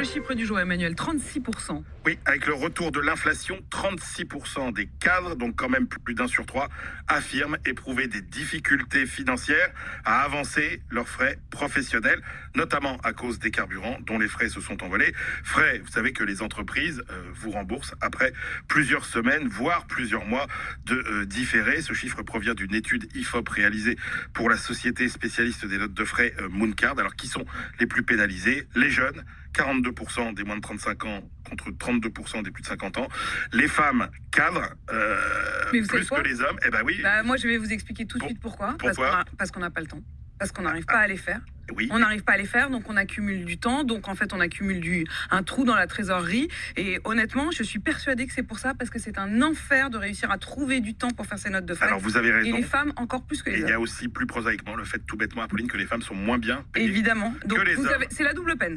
Le chiffre du jour, Emmanuel, 36%. Oui, avec le retour de l'inflation, 36% des cadres, donc quand même plus d'un sur trois, affirment éprouver des difficultés financières à avancer leurs frais professionnels, notamment à cause des carburants dont les frais se sont envolés. Frais, vous savez que les entreprises euh, vous remboursent après plusieurs semaines, voire plusieurs mois de euh, différé. Ce chiffre provient d'une étude IFOP réalisée pour la société spécialiste des notes de frais euh, Mooncard. Alors, qui sont les plus pénalisés? Les jeunes, 42% des moins de 35 ans contre 32% des plus de 50 ans. Les femmes cadres, euh, plus que les hommes, eh ben oui, Bah, moi, je vais vous expliquer tout de suite pourquoi. pourquoi Parce qu'on n'a pas le temps. Parce qu'on n'arrive pas à les faire. oui. On n'arrive pas à les faire, donc on accumule du temps. Donc en fait, on accumule du, un trou dans la trésorerie. Et honnêtement, je suis persuadée que c'est pour ça, parce que c'est un enfer de réussir à trouver du temps pour faire ces notes de frais. Alors vous avez Et raison. les femmes encore plus que Et les il y hommes. a aussi plus prosaïquement le fait tout bêtement, Apolline, que les femmes sont moins bien payées. Évidemment. Donc les hommes. c'est la double peine.